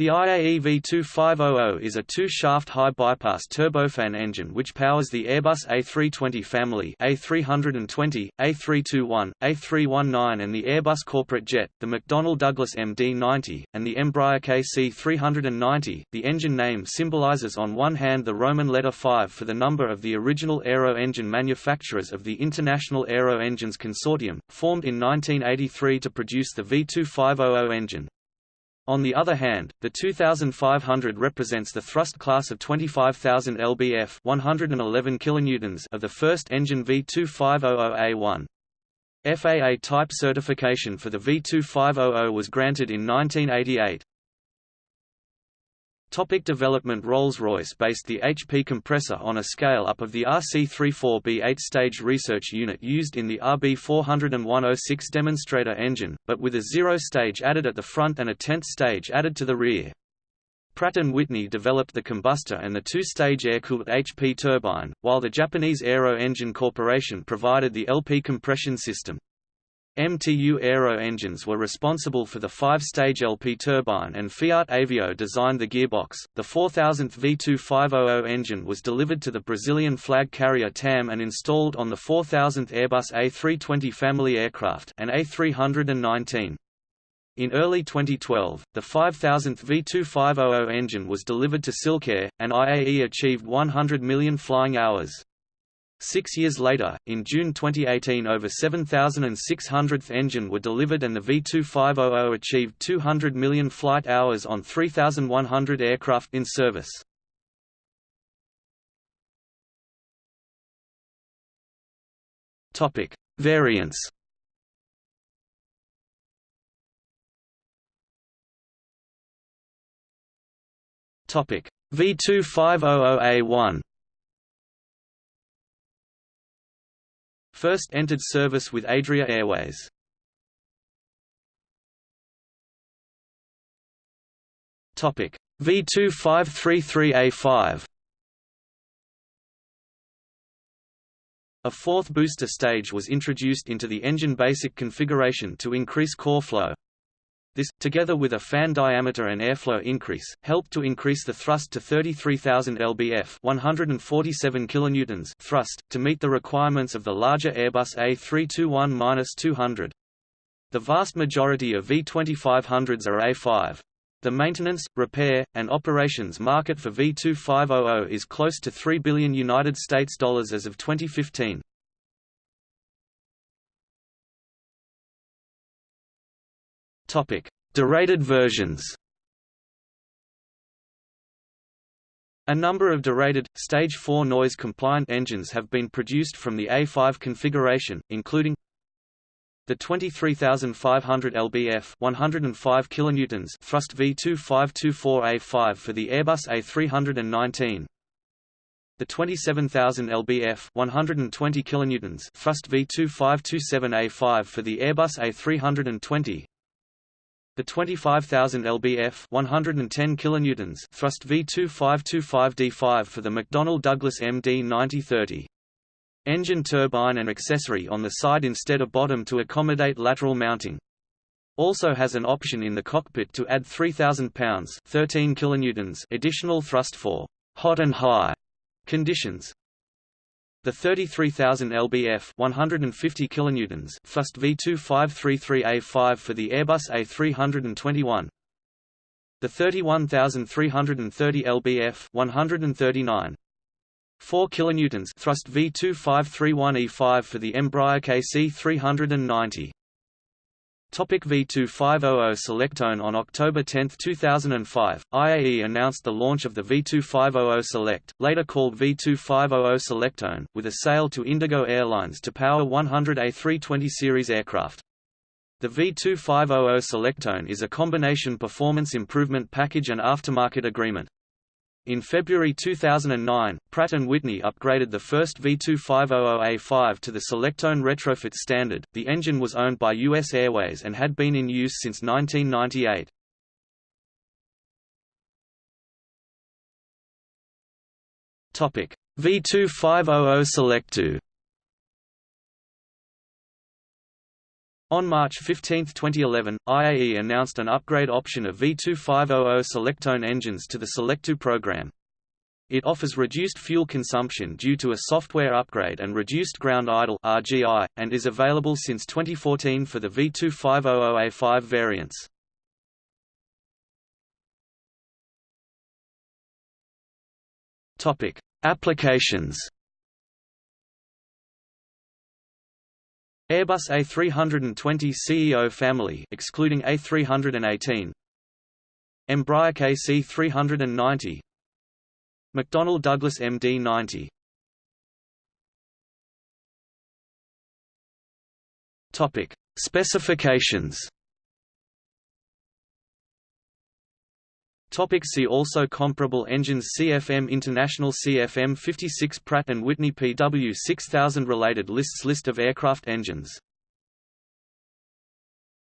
The IAE V2500 is a two-shaft high-bypass turbofan engine which powers the Airbus A320 family A320, A321, A319 and the Airbus corporate jet, the McDonnell Douglas MD-90, and the Embraer KC-390. The engine name symbolizes on one hand the Roman letter 5 for the number of the original aero engine manufacturers of the International Aero Engines Consortium, formed in 1983 to produce the V2500 engine. On the other hand, the 2500 represents the thrust class of 25,000 lbf 111 kilonewtons of the first engine V2500A1. FAA type certification for the V2500 was granted in 1988. Topic development Rolls-Royce based the HP compressor on a scale-up of the RC-34B 8-stage research unit used in the RB40106 demonstrator engine, but with a zero-stage added at the front and a tenth stage added to the rear. Pratt & Whitney developed the combustor and the two-stage air-cooled HP turbine, while the Japanese Aero Engine Corporation provided the LP compression system. MTU Aero engines were responsible for the five-stage LP turbine and Fiat Avio designed the gearbox. The 4000th V2500 engine was delivered to the Brazilian flag carrier TAM and installed on the 4000th Airbus A320 family aircraft and A319. In early 2012, the 5000th V2500 engine was delivered to Silkair, and IAE achieved 100 million flying hours. Six years later, in June 2018 over 7,600th engine were delivered and the V2500 achieved 200 million flight hours on 3,100 aircraft in service. Topic: Variants V2500A1 First entered service with Adria Airways. Topic V2533A5 A fourth booster stage was introduced into the engine basic configuration to increase core flow. This, together with a fan diameter and airflow increase, helped to increase the thrust to 33,000 lbf 147 kilonewtons thrust, to meet the requirements of the larger Airbus A321-200. The vast majority of V2500s are A5. The maintenance, repair, and operations market for V2500 is close to 3 billion United States dollars as of 2015. Topic: Derated versions. A number of derated, Stage 4 noise-compliant engines have been produced from the A5 configuration, including the 23,500 lbf 105 kilonewtons thrust V2524A5 for the Airbus A319 the 27,000 lbf 120 kilonewtons thrust V2527A5 for the Airbus A320 the 25,000 lbf 110 kilonewtons thrust V2525D5 for the McDonnell Douglas MD-90-30. Engine turbine and accessory on the side instead of bottom to accommodate lateral mounting. Also has an option in the cockpit to add 3,000 pounds 13 kilonewtons additional thrust for hot and high conditions. The 33,000 lbf 150 kilonewtons thrust V2533A5 for the Airbus A321. The 31,330 lbf 139 4 kilonewtons thrust V2531E5 for the Embraer KC390. Topic V2500 SelectOne On October 10, 2005, IAE announced the launch of the V2500 Select, later called V2500 SelectOne, with a sale to Indigo Airlines to power 100 A320 series aircraft. The V2500 Selectone is a combination performance improvement package and aftermarket agreement. In February 2009, Pratt & Whitney upgraded the first V2500A5 to the SelectOne retrofit standard. The engine was owned by US Airways and had been in use since 1998. Topic: V2500 SelectTwo On March 15, 2011, IAE announced an upgrade option of V2500 SelectOne engines to the SelectTwo program. It offers reduced fuel consumption due to a software upgrade and reduced ground idle (RGI), and is available since 2014 for the V2500A5 variants. Topic: Applications. Airbus A320 CEO family excluding A318. Embraer KC390 McDonnell Douglas MD-90 Topic: Specifications. Topic see also Comparable engines CFM International CFM 56 Pratt & Whitney PW6000 Related lists List of aircraft engines